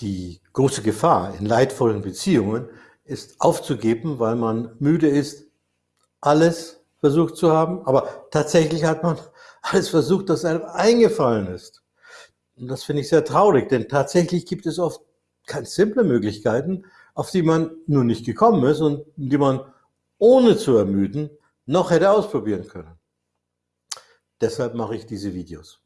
Die große Gefahr in leidvollen Beziehungen ist aufzugeben, weil man müde ist, alles versucht zu haben, aber tatsächlich hat man alles versucht, das einem eingefallen ist. Und das finde ich sehr traurig, denn tatsächlich gibt es oft ganz simple Möglichkeiten, auf die man nur nicht gekommen ist und die man ohne zu ermüden noch hätte ausprobieren können. Deshalb mache ich diese Videos.